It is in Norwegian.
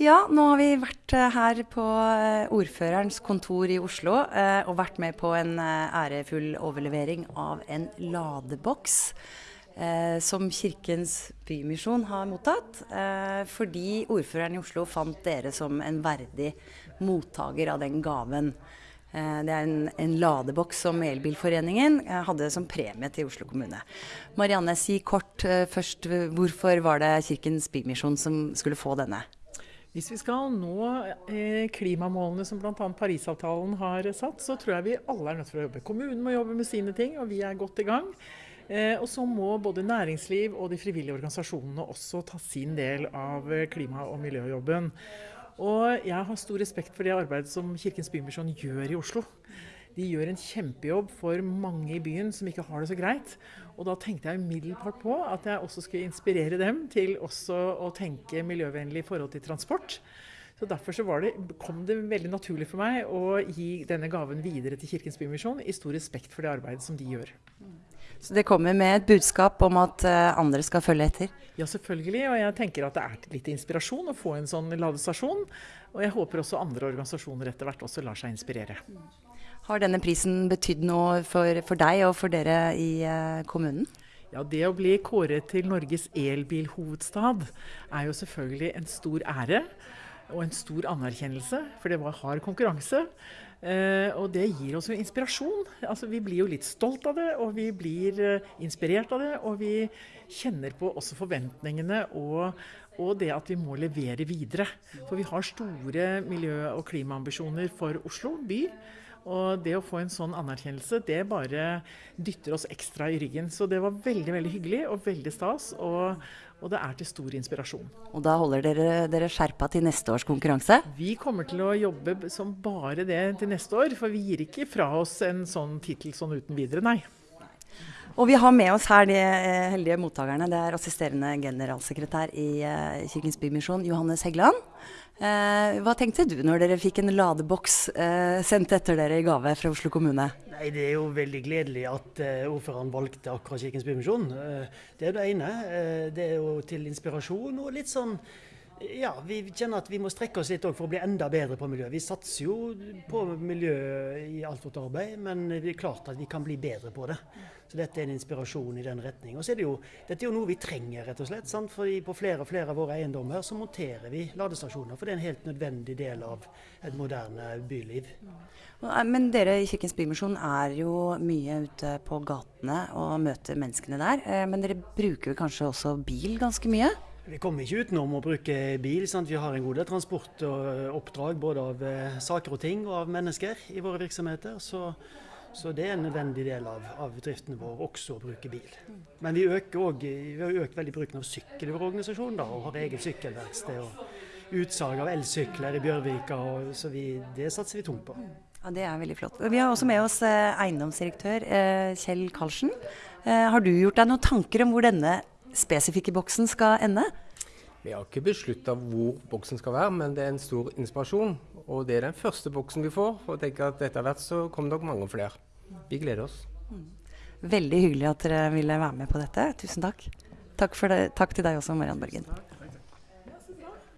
Ja, nå har vi vært eh, her på eh, ordførerens kontor i Oslo eh, og vært med på en ærefull overlevering av en ladeboks som Kirkens Bymisjon har mottatt. fordi ordføreren i Oslo fant dere som en verdig mottaker av den gaven. Det er en, en ladeboks som Elbilforeningen hadde som premie til Oslo kommune. Marianne, si kort først, hvorfor var det Kirkens Bymisjon som skulle få denne? Hvis vi skal nå eh, klimamålene som bl.a. Parisavtalen har satt, så tror jeg vi alle er nødt til å jobbe. Kommunen må jobbe med sine ting, og vi er godt i gang. Eh, og så må både næringsliv og de frivillige organisasjonene også ta sin del av eh, klima- og miljøjobben. Og jeg har stor respekt for det arbeidet som Kirkens Bymisjon gjør i Oslo. De gjør en kjempejobb for mange i byen som ikke har det så greit. Og da tenkte jeg umiddelbart på at jeg også skulle inspirere dem til også å tenke miljøvennlig i forhold til transport. Så Derfor så det, kom det veldig naturlig for meg å gi denne gaven videre til Kirkens Bymisjon, i stor respekt for det arbeidet som de gjør. Så det kommer med et budskap om at eh, andre skal følge etter? Ja, selvfølgelig. Og jeg tenker at det er litt inspirasjon å få en sånn ladestasjon. Og jeg håper også andre organisasjoner etter hvert også lar seg inspirere. Har denne prisen betydd noe for, for deg og for dere i uh, kommunen? Ja, Det å bli kåret til Norges elbilhovedstad er jo selvfølgelig en stor ære og en stor anerkjennelse, for det var hard konkurranse. Eh, og det gir oss jo inspirasjon. Altså, vi blir jo litt stolt av det, og vi blir eh, inspirert av det. Og vi kjenner på også forventningene og, og, det at vi må levere videre. For vi har store miljø- og klimaambisjoner for Oslo by. Og det å få en sånn anerkjennelse, det bare dytter oss ekstra i ryggen. Så det var veldig veldig hyggelig og veldig stas. Og, og det er til stor inspirasjon. Og da holder dere dere skjerpa til neste års konkurranse? Vi kommer til å jobbe som bare det til neste år. For vi gir ikke fra oss en sånn tittel sånn uten videre, nei. Og vi har med oss her de eh, heldige mottakerne. Det er assisterende generalsekretær i eh, Kirkens Bymisjon, Johannes Heggeland. Eh, hva tenkte du når dere fikk en ladeboks eh, sendt etter dere i gave fra Oslo kommune? Nei, Det er jo veldig gledelig at eh, ordføreren valgte akkurat Kirkens Bymisjon. Eh, det er det ene. Det er jo til inspirasjon og litt sånn ja, vi kjenner at vi må strekke oss litt for å bli enda bedre på miljø. Vi satser jo på miljø i alt vårt arbeid, men det er klart at vi kan bli bedre på det. Så dette er en inspirasjon i den retning. Og så er det jo, dette er jo noe vi trenger, rett og slett. Sant? Fordi på flere og flere av våre eiendommer så monterer vi ladestasjoner. For det er en helt nødvendig del av et moderne byliv. Men dere i Kirkens Bymisjon er jo mye ute på gatene og møter menneskene der. Eh, men dere bruker kanskje også bil ganske mye? Vi kommer ikke utenom å bruke bil. Sant? Vi har en god del transport og oppdrag både av eh, saker og ting og av mennesker i våre virksomheter. Så, så det er en nødvendig del av, av driften vår også å bruke bil. Men vi, også, vi har økt veldig bruken av sykkel i vår organisasjon da, og har eget sykkelverksted. og Utsalg av elsykler i Bjørvika, og, så vi, det satser vi tungt på. Ja, Det er veldig flott. Vi har også med oss eh, eiendomsdirektør eh, Kjell Karlsen. Har du gjort deg noen tanker om hvor denne spesifikke boksen skal ende? Vi har ikke beslutta hvor boksen skal være, men det er en stor inspirasjon. Og det er den første boksen vi får. Og tenker at etter hvert så kommer nok mange flere. Vi gleder oss. Mm. Veldig hyggelig at dere ville være med på dette. Tusen takk. Takk, det. takk til deg også, Mariann Børgen.